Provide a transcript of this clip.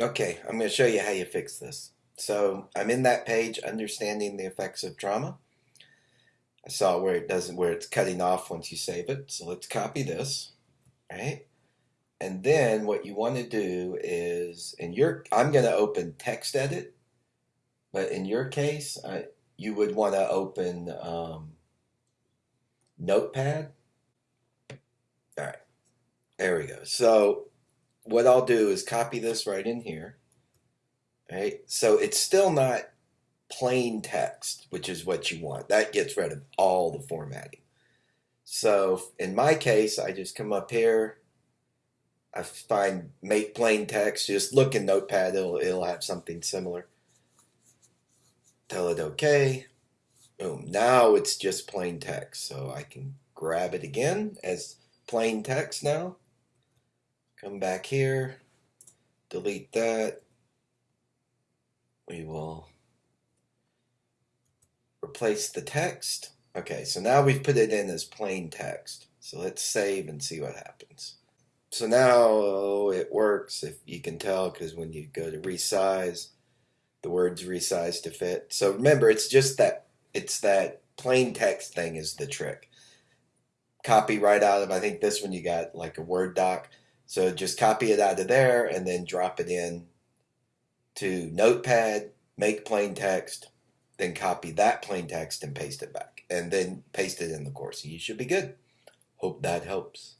Okay, I'm going to show you how you fix this. So I'm in that page, understanding the effects of trauma. I saw where it doesn't, where it's cutting off once you save it. So let's copy this, right? And then what you want to do is, in your, I'm going to open text edit, but in your case, I, you would want to open um, Notepad. All right, there we go. So what I'll do is copy this right in here. Right, so it's still not plain text, which is what you want. That gets rid of all the formatting. So in my case, I just come up here, I find make plain text, just look in Notepad, it'll, it'll have something similar. Tell it okay. Boom, now it's just plain text. So I can grab it again as plain text now. Come back here, delete that. We will replace the text. Okay, so now we've put it in as plain text. So let's save and see what happens. So now it works, if you can tell, because when you go to resize, the words resize to fit. So remember, it's just that, it's that plain text thing is the trick. Copy right out of, I think this one you got like a Word doc. So just copy it out of there and then drop it in to Notepad, make plain text, then copy that plain text and paste it back, and then paste it in the course. You should be good. Hope that helps.